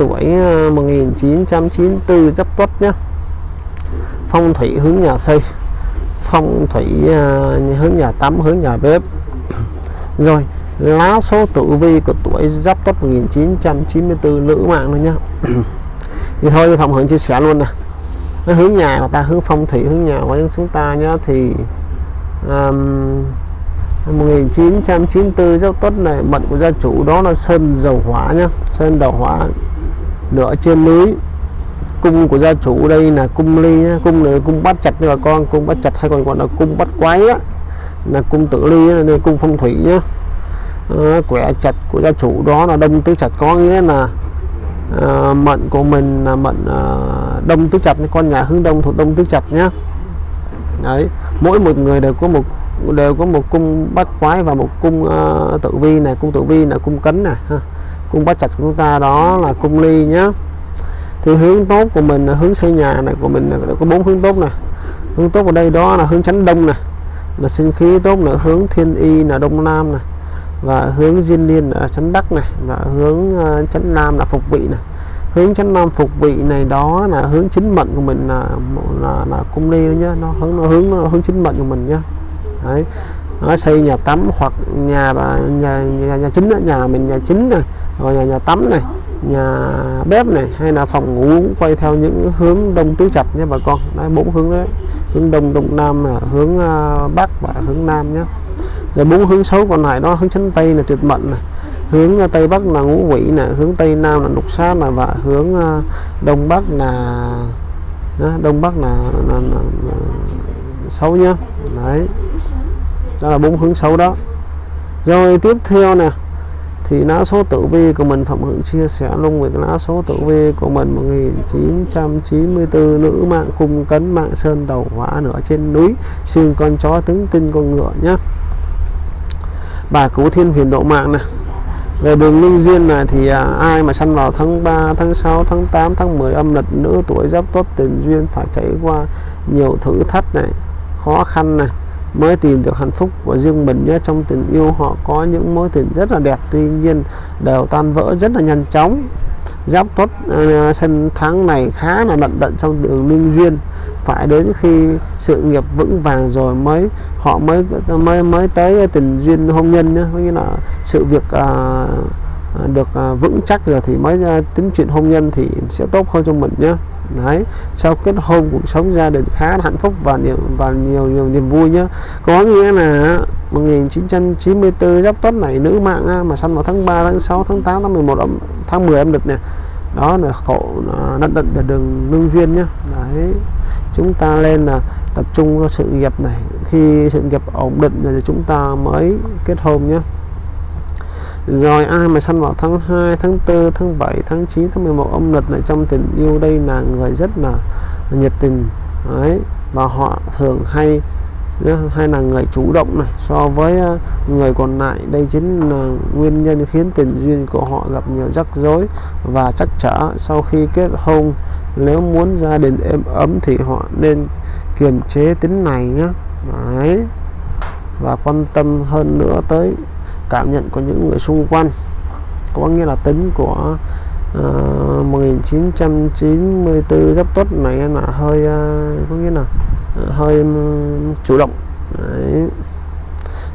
tuổi ờ, 1994 giáp tuất nhé phong thủy hướng nhà xây phong thủy ờ, hướng nhà tắm hướng nhà bếp. Rồi lá số tử vi của tuổi giáp tuất 1994 nữ mạng nữa nhá. Thì thôi phòng hướng chia sẻ luôn nè. Hướng nhà của ta hướng phong thủy hướng nhà của chúng ta nhá thì um, 1994 giáp tuất này mệnh của gia chủ đó là sơn dầu hỏa nhá sơn dầu hỏa nửa trên núi cung của gia chủ đây là cung ly nhá. cung này là cung bắt chặt nha bà con cung bắt chặt hay còn gọi là cung bắt quái á là cung tự ly là đây cung phong thủy nhá à, quẻ chặt của gia chủ đó là đông tứ chặt có nghĩa là à, mệnh của mình là mệnh à, đông tứ chặt con nhà hướng đông thuộc đông tứ chặt nhá đấy mỗi một người đều có một đều có một cung bắt quái và một cung uh, tự vi này cung tự vi là cung cấn này ha cung bát trạch của chúng ta đó là cung ly nhá. Thì hướng tốt của mình là hướng xây nhà này của mình là có bốn hướng tốt này hướng tốt ở đây đó là hướng chánh đông này là sinh khí tốt là hướng thiên y là đông nam này và hướng diên liên là chánh đắc này và hướng uh, chánh nam là phục vị này hướng chánh nam phục vị này đó là hướng chính mệnh của mình là là, là cung ly đó nhá. Nó hướng nó hướng nó hướng chính mệnh của mình nhá. Đấy nó xây nhà tắm hoặc nhà nhà nhà, nhà chính nhà mình nhà chính này rồi nhà nhà tắm này nhà bếp này hay là phòng ngủ quay theo những hướng đông tứ chặt nhé bà con. Đấy bốn hướng đấy. Hướng đông đông nam là hướng uh, bắc và hướng nam nhé. Rồi bốn hướng xấu còn lại đó hướng chánh tây là tuyệt mệnh này hướng à, tây bắc là ngũ quỷ này hướng tây nam là lục sát này và hướng uh, đông bắc là đó, đông bắc là, là, là, là, là xấu nhá đấy đó là bốn hướng xấu đó. Rồi tiếp theo nè thì lá số tử vi của mình Phạm Hưởng chia sẻ luôn về cái lá số tử vi của mình 1994 nữ mạng cung cấn mạng sơn đầu hỏa nửa trên núi xương con chó tướng tinh con ngựa nhá. Bà cứu thiên huyền độ mạng này về đường linh duyên này thì à, ai mà săn vào tháng 3 tháng 6 tháng 8 tháng 10 âm lịch nữ tuổi giáp tốt tiền duyên phải trải qua nhiều thử thách này khó khăn này mới tìm được hạnh phúc của riêng mình nhé. Trong tình yêu họ có những mối tình rất là đẹp tuy nhiên đều tan vỡ rất là nhanh chóng. Giáp tuất uh, sân tháng này khá là lận đận trong đường linh duyên. Phải đến khi sự nghiệp vững vàng rồi mới họ mới mới mới tới tình duyên hôn nhân nhé. Có nghĩa là sự việc uh, được uh, vững chắc rồi thì mới uh, tính chuyện hôn nhân thì sẽ tốt hơn cho mình nhé đấy sau kết hôn cuộc sống gia đình khá hạnh phúc và nhiều và nhiều nhiều niềm vui nhá. Có nghĩa là 1994 giáp tuất này nữ mạng mà sanh vào tháng 3 tháng 6 tháng 8 tháng 11 âm, tháng 10 âm lịch này đó là khổ à, nặng đận về đường lương duyên nhá. Đấy chúng ta lên là tập trung vào sự nghiệp này. Khi sự nghiệp ổn định rồi thì chúng ta mới kết hôn nhé rồi ai mà sanh vào tháng 2 tháng 4 tháng 7 tháng 9 tháng 11 âm lịch này trong tình yêu đây là người rất là nhiệt tình. Đấy, và họ thường hay hay là người chủ động này. So với ờ, người còn lại, đây chính là nguyên nhân khiến tình duyên của họ gặp nhiều rắc rối và chắc trở. Sau khi kết hôn, nếu muốn gia đình êm ấm thì họ nên kiềm chế tính này nhé. Đấy, và quan tâm hơn nữa tới cảm nhận của những người xung quanh. Có nghĩa là tính của uh, 1994 giáp tuất này là hơi uh, có nghĩa là uh, hơi um, chủ động. Đấy.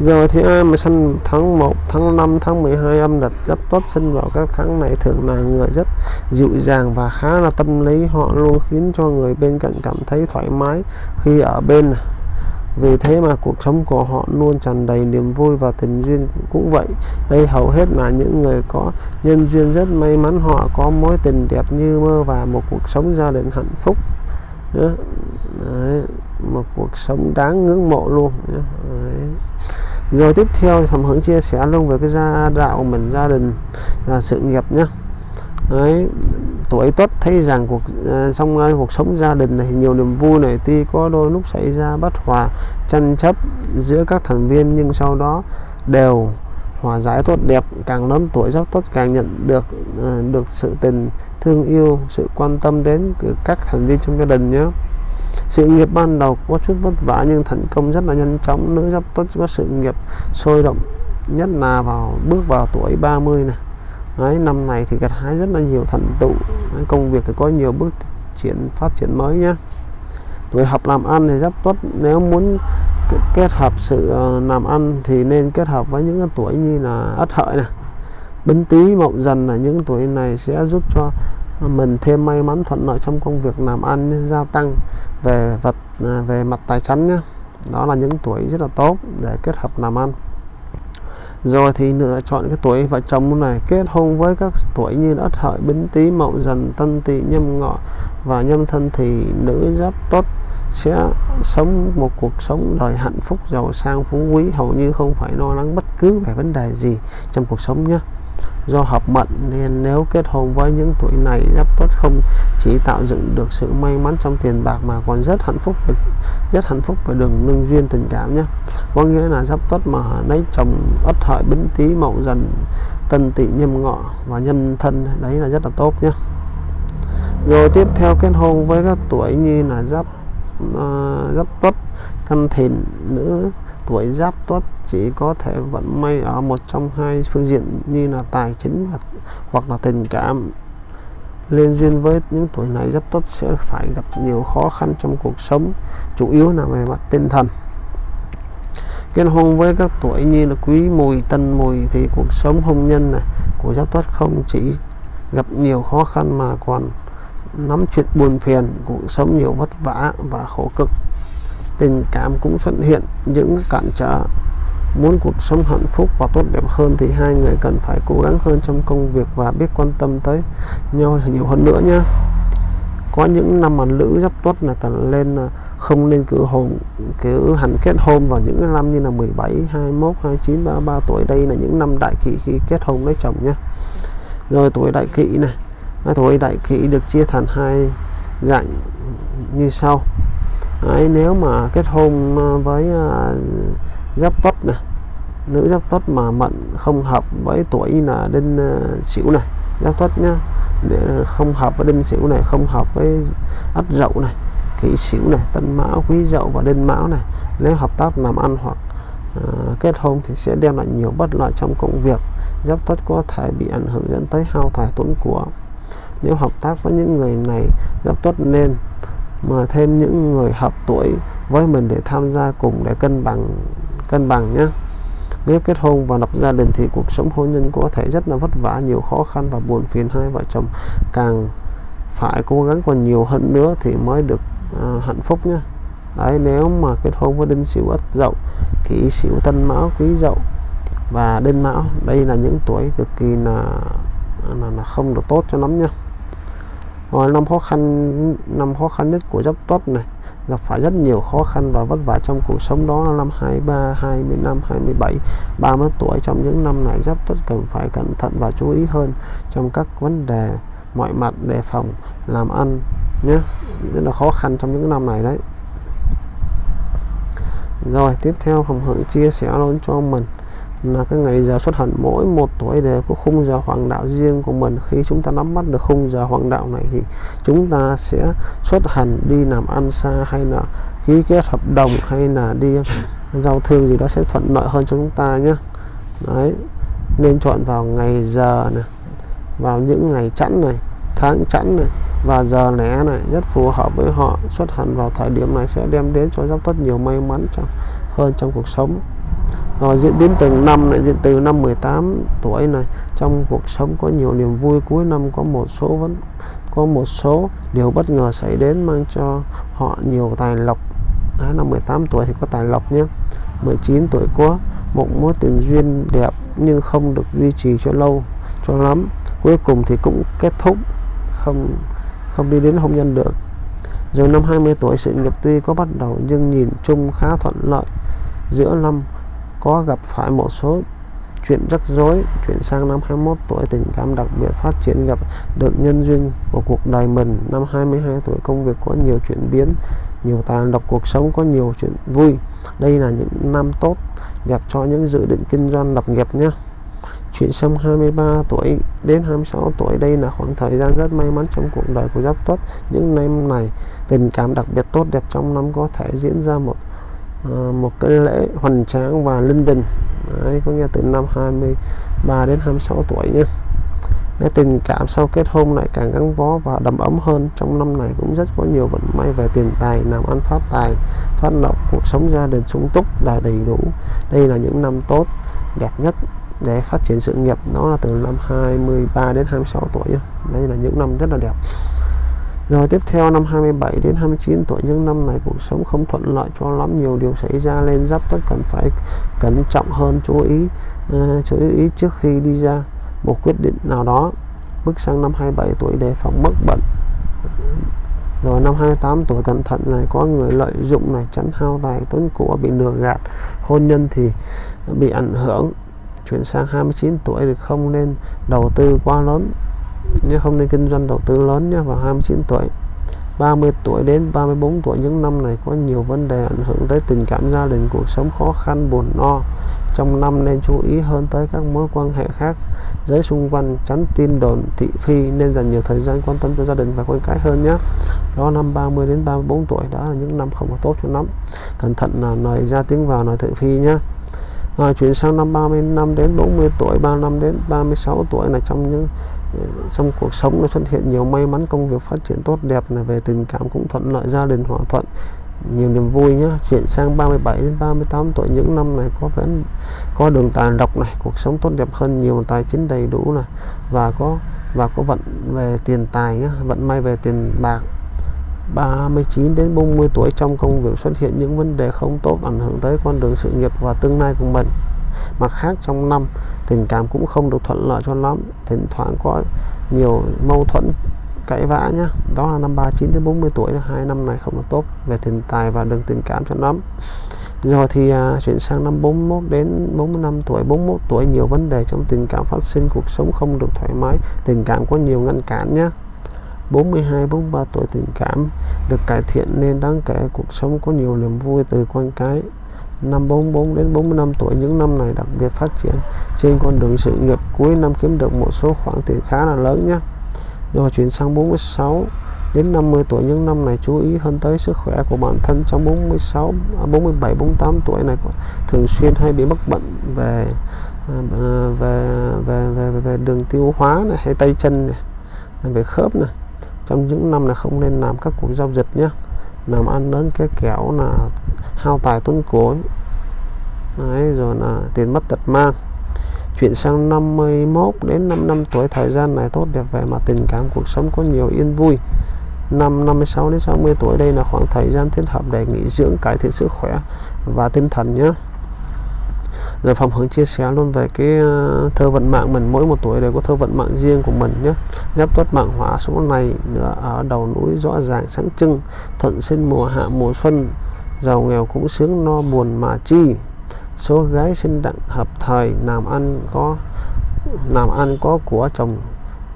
rồi thì ai mà sinh tháng 1 tháng 5 tháng 12 âm lịch giáp tuất sinh vào các tháng này thường là người rất dịu dàng và khá là tâm lý. Họ luôn khiến cho người bên cạnh cảm thấy thoải mái khi ở bên vì thế mà cuộc sống của họ luôn tràn đầy niềm vui và tình duyên cũng vậy. Đây hầu hết là những người có nhân duyên rất may mắn. Họ có mối tình đẹp như mơ và một cuộc sống gia đình hạnh phúc. Đấy. một cuộc sống đáng ngưỡng mộ luôn. Đấy. rồi tiếp theo thì phẩm hướng chia sẻ luôn về cái gia đạo của mình gia đình và sự nghiệp nhé. Đấy, tuổi tuất thấy rằng cuộc ờ, uh, trong uh, cuộc sống gia đình này nhiều niềm vui này tuy có đôi lúc xảy ra bất hòa tranh chấp giữa các thành viên nhưng sau đó đều hòa giải tốt đẹp. Càng lớn tuổi giáp tuất càng nhận được uh, được sự tình thương yêu sự quan tâm đến từ các thành viên trong gia đình nhé. Sự nghiệp ban đầu có chút vất vả nhưng thành công rất là nhanh chóng. Nữ giáp tuất có sự nghiệp sôi động nhất là vào bước vào tuổi 30 này. Đấy, năm này thì gặt hái rất là nhiều thành tựu. Đấy, công việc thì có nhiều bước triển phát triển mới nhé tuổi hợp làm ăn thì rất tốt. Nếu muốn kết hợp sự ờ, làm ăn thì nên kết hợp với những tuổi như là ất hợi này bính tý mậu dần là những tuổi này sẽ giúp cho mình thêm may mắn thuận lợi trong công việc làm ăn gia tăng về vật à, về mặt tài chính nhé đó là những tuổi rất là tốt để kết hợp làm ăn rồi thì lựa chọn cái tuổi vợ chồng này, kết hôn với các tuổi như ất hợi, bính tý, mậu dần, tân tỵ, nhâm ngọ và nhâm thân thì nữ giáp tốt sẽ sống một cuộc sống đời hạnh phúc giàu sang phú quý, hầu như không phải lo lắng bất cứ về vấn đề gì trong cuộc sống nhé do hợp mệnh nên nếu kết hôn với những tuổi này giáp tuất không chỉ tạo dựng được sự may mắn trong tiền bạc mà còn rất hạnh phúc về, rất hạnh phúc về đường lương duyên tình cảm nhé. Có nghĩa là giáp tuất mà lấy chồng ất hợi bính tý mậu dần tân tỵ nhâm ngọ và nhân thân đấy là rất là tốt nhé. Rồi tiếp theo kết hôn với các tuổi như là giáp uh, giáp tuất thân thìn nữ tuổi giáp tuất chỉ có thể vận may ở một trong hai phương diện như là tài chính hoặc là tình cảm. Liên duyên với những tuổi này, giáp tuất sẽ phải gặp nhiều khó khăn trong cuộc sống, chủ yếu là về mặt tinh thần. Kết hôn với các tuổi như là quý mùi, tân mùi thì cuộc sống hôn nhân này của giáp tuất không chỉ gặp nhiều khó khăn mà còn nắm chuyện buồn phiền, cuộc sống nhiều vất vả và khổ cực tình cảm cũng xuất hiện, những cản trở. Muốn cuộc sống hạnh phúc và tốt đẹp hơn thì hai người cần phải cố gắng hơn trong công việc và biết quan tâm tới nhau nhiều hơn nữa nhé. Có những năm mà nữ giáp tuất là cần lên à, không nên cử hồn, cử hành kết hôn vào những năm như là 17 21 29 33 tuổi. Đây là những năm đại kỵ khi kết hôn lấy chồng nhé. Rồi tuổi đại kỵ này. Tuổi đại kỵ được chia thành hai dạng như sau. Đấy, nếu mà kết hôn ờ, với uh, giáp tuất này nữ giáp tuất mà mận không hợp với tuổi là đinh uh, sửu này giáp tuất nhá để không hợp với đinh sửu này không hợp với ất dậu này kỷ sửu này tân mão quý dậu và đinh mão này nếu hợp tác làm ăn hoặc uh, kết hôn thì sẽ đem lại nhiều bất lợi trong công việc. Giáp tuất có thể bị ảnh hưởng dẫn tới hao tài tốn của. Nếu hợp tác với những người này giáp tuất nên mà thêm những người hợp tuổi với mình để tham gia cùng để cân bằng cân bằng nhé nếu kết hôn và lập gia đình thì cuộc sống hôn nhân có thể rất là vất vả nhiều khó khăn và buồn phiền hai vợ chồng càng phải cố gắng còn nhiều hơn nữa thì mới được à, hạnh phúc nhé đấy nếu mà kết hôn với đinh sửu ất dậu kỷ sửu tân mão quý dậu và đinh mão đây là những tuổi cực kỳ là là, là không được tốt cho lắm nha rồi năm khó khăn năm khó khăn nhất của giáp tuất này gặp phải rất nhiều khó khăn và vất vả trong cuộc sống đó. Là năm 23, 25, 27, 30 tuổi trong những năm này giáp tuất cần phải cẩn thận và chú ý hơn trong các vấn đề mọi mặt đề phòng làm ăn nhé. Rất là khó khăn trong những năm này đấy. Rồi tiếp theo hồng hưởng chia sẻ luôn cho mình là cái ngày giờ xuất hành mỗi một tuổi đều có khung giờ hoàng đạo riêng của mình. Khi chúng ta nắm bắt được khung giờ hoàng đạo này thì chúng ta sẽ xuất hành đi làm ăn xa hay là ký kết hợp đồng hay là đi ờ, giao thương gì đó sẽ thuận lợi hơn cho chúng ta nhé. Đấy nên chọn vào ngày giờ này vào những ngày chẵn này tháng chẵn này và giờ lẻ này rất phù hợp với họ. Xuất hành vào thời điểm này sẽ đem đến cho giáp tất nhiều may mắn trong, hơn trong cuộc sống rồi diễn biến từng năm này diễn từ năm 18 tuổi này trong cuộc sống có nhiều niềm vui cuối năm có một số vẫn có một số điều bất ngờ xảy đến mang cho họ nhiều tài lộc. Đấy, năm 18 tuổi thì có tài lộc nhé. 19 tuổi có một mối tình duyên đẹp nhưng không được duy trì cho lâu cho lắm. Cuối cùng thì cũng kết thúc không không đi đến hôn nhân được. Rồi năm 20 tuổi sự nghiệp tuy có bắt đầu nhưng nhìn chung khá thuận lợi. Giữa năm có gặp phải một số chuyện rắc rối, chuyển sang năm 21 tuổi, tình cảm đặc biệt phát triển gặp được nhân duyên của cuộc đời mình. Năm 22 tuổi, công việc có nhiều chuyển biến, nhiều tài độc cuộc sống có nhiều chuyện vui. Đây là những năm tốt đẹp cho những dự định kinh doanh lập nghiệp nhé. Chuyển sang 23 tuổi đến 26 tuổi, đây là khoảng thời gian rất may mắn trong cuộc đời của giáp tuất. Những năm này, tình cảm đặc biệt tốt đẹp trong năm có thể diễn ra một Ờ, một cái lễ hoành tráng và linh đình. Đấy, có nghĩa từ năm 23 đến 26 tuổi nhé. Cái tình cảm sau kết hôn lại càng gắn bó và đầm ấm hơn. Trong năm này cũng rất có nhiều vận may về tiền tài làm ăn phát tài phát lộc cuộc sống gia đình sung túc là đầy đủ. Đây là những năm tốt đẹp nhất để phát triển sự nghiệp. Nó là từ năm 23 đến 26 tuổi đây là những năm rất là đẹp rồi tiếp theo năm 27 đến 29 tuổi những năm này cuộc sống không thuận lợi cho lắm. Nhiều điều xảy ra lên giáp tất cần phải cẩn trọng hơn chú ý uh, chú ý trước khi đi ra một quyết định nào đó. Bước sang năm 27 tuổi đề phòng mất bệnh. Rồi năm 28 tuổi cẩn thận này có người lợi dụng này tránh hao tài tốn của bị lừa gạt. Hôn nhân thì bị ảnh hưởng. Chuyển sang 29 tuổi thì không nên đầu tư quá lớn nhé không nên kinh doanh đầu tư lớn nhé vào 29 tuổi. 30 tuổi đến 34 tuổi những năm này có nhiều vấn đề ảnh hưởng tới tình cảm gia đình cuộc sống khó khăn buồn no. Trong năm nên chú ý hơn tới các mối quan hệ khác giới xung quanh tránh tin đồn thị phi nên dành nhiều thời gian quan tâm cho gia đình và con cái hơn nhé. Đó năm 30 đến 34 tuổi đó là những năm không có tốt cho lắm. Cẩn thận là lời ra tiếng vào lời thị phi nhé. À, chuyển sang năm 35 đến 40 tuổi 35 đến 36 tuổi là trong những trong cuộc sống nó xuất hiện nhiều may mắn, công việc phát triển tốt, đẹp này, về tình cảm cũng thuận lợi, gia đình hòa thuận. Nhiều niềm vui nhé chuyển sang 37 đến 38 tuổi, những năm này có vẻ có đường tài độc này, cuộc sống tốt đẹp hơn, nhiều tài chính đầy đủ này, và có và có vận về tiền tài nhé vận may về tiền bạc. 39 đến 40 tuổi, trong công việc xuất hiện những vấn đề không tốt, ảnh hưởng tới con đường sự nghiệp và tương lai của mình mặt khác trong năm tình cảm cũng không được thuận lợi cho lắm. Thỉnh thoảng có nhiều mâu thuẫn cãi vã nhá. Đó là năm 39 đến 40 tuổi hai năm này không được tốt về tiền tài và đường tình cảm cho lắm. Rồi thì à, chuyển sang năm 41 đến 45 tuổi. 41 tuổi nhiều vấn đề trong tình cảm phát sinh. Cuộc sống không được thoải mái. Tình cảm có nhiều ngăn cản nhé 42 43 tuổi tình cảm được cải thiện nên đáng kể. Cuộc sống có nhiều niềm vui từ con cái năm 44 đến 45 tuổi những năm này đặc biệt phát triển trên con đường sự nghiệp. Cuối năm kiếm được một số khoản tiền khá là lớn nhé. Rồi chuyển sang 46 đến 50 tuổi những năm này chú ý hơn tới sức khỏe của bản thân. Trong 46 47 48 tuổi này thường xuyên hay bị mắc bệnh về à, về về về, về, về đường tiêu hóa này hay tay chân này à, về khớp này. Trong những năm này không nên làm các cuộc giao dịch nhé làm ăn đến cái kẻo là hao tài tốn cối, Đấy, rồi là tiền mất tật mang. Chuyển sang 51 đến 5 năm tuổi thời gian này tốt đẹp về mặt tình cảm cuộc sống có nhiều yên vui. Năm 56 đến 60 tuổi đây là khoảng thời gian thích hợp để nghỉ dưỡng cải thiện sức khỏe và tinh thần nhé rồi phòng hướng chia sẻ luôn về cái ờ, thơ vận mạng mình. Mỗi một tuổi đều có thơ vận mạng riêng của mình nhé. Giáp tuất mạng hỏa số này nữa ở đầu núi rõ ràng, sáng trưng, thuận sinh mùa hạ mùa xuân. Giàu nghèo cũng sướng no buồn mà chi. Số gái sinh đặng hợp thời làm ăn có làm ăn có của chồng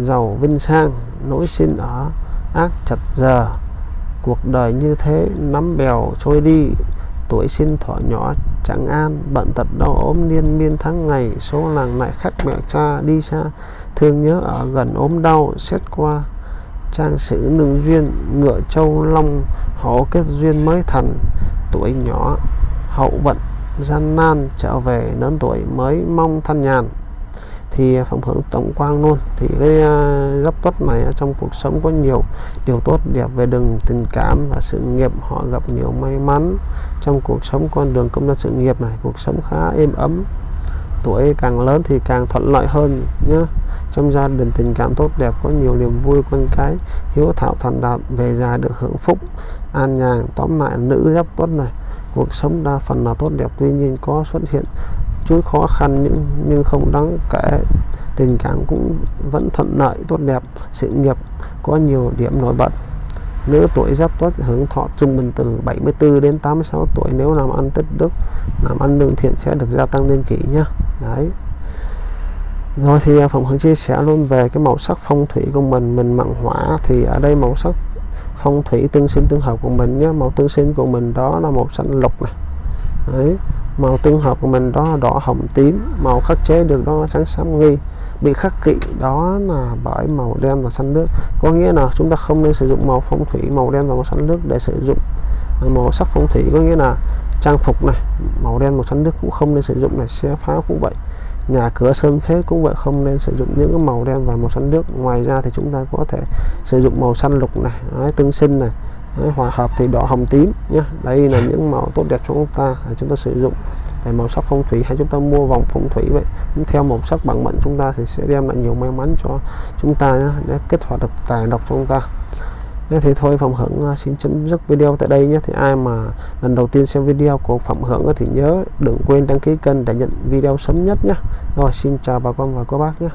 giàu vinh sang. Nỗi sinh ở ác chặt giờ. Cuộc đời như thế, nắm bèo trôi đi. Tuổi sinh thọ nhỏ chẳng an bận tật đau ốm liên miên tháng ngày, số làng lại khắc mẹ cha đi xa. Thương nhớ ở gần ốm đau, xét qua trang sử nương duyên, ngựa châu long hổ kết duyên mới thành. Tuổi nhỏ, hậu vận, gian nan, trở về lớn tuổi mới mong thanh nhàn thì phẩm hưởng tổng quan luôn. Thì cái uh, gấp tuất này trong cuộc sống có nhiều điều tốt đẹp về đường tình cảm và sự nghiệp. Họ gặp nhiều may mắn trong cuộc sống con đường công tác sự nghiệp này. Cuộc sống khá êm ấm tuổi càng lớn thì càng thuận lợi hơn nhé trong gia đình tình cảm tốt đẹp có nhiều niềm vui con cái hiếu thảo thành đạt về già được hưởng phúc an nhàn. Tóm lại nữ giáp tuất này cuộc sống đa phần là tốt đẹp. Tuy nhiên có xuất hiện chút khó khăn, nhưng nhưng không đáng kể. Tình cảm cũng vẫn thuận lợi, tốt đẹp, sự nghiệp có nhiều điểm nổi bật. Nữ tuổi giáp tuất hưởng thọ trung bình từ 74 đến 86 tuổi, nếu làm ăn tích đức, làm ăn lương thiện sẽ được gia tăng lên kỷ nhá đấy. Rồi thì à, phòng hướng chia sẻ luôn về cái màu sắc phong thủy của mình mình mặn hỏa thì ở đây màu sắc phong thủy tương sinh tương hợp của mình nhé. Màu tương sinh của mình đó là màu xanh lục này. Đấy màu tương hợp của mình đó là đỏ hồng tím. Màu khắc chế được đó là trắng xám nghi. Bị khắc kỵ đó là bởi màu đen và xanh nước. Có nghĩa là chúng ta không nên sử dụng màu phong thủy màu đen và màu xanh nước để sử dụng. À, màu sắc phong thủy có nghĩa là trang phục này màu đen màu xanh nước cũng không nên sử dụng này xe pháo cũng vậy. Nhà cửa sơn phế cũng vậy không nên sử dụng những cái màu đen và màu xanh nước. Ngoài ra thì chúng ta có thể sử dụng màu xanh lục này đấy, tương sinh này đấy, hòa hợp thì đỏ hồng tím nhé đây là những màu tốt đẹp cho chúng ta để chúng ta sử dụng. Về màu sắc phong thủy hay chúng ta mua vòng phong thủy vậy theo màu sắc bằng mệnh chúng ta thì sẽ đem lại nhiều may mắn cho chúng ta nhé, để kết hoạt được tài độc cho chúng ta. Thế thì thôi Phạm Hưởng uh, xin chấm dứt video tại đây nhé. Thì ai mà lần đầu tiên xem video của Phạm Hưởng thì nhớ đừng quên đăng ký kênh để nhận video sớm nhất nhé. Rồi xin chào bà con và cô bác nhé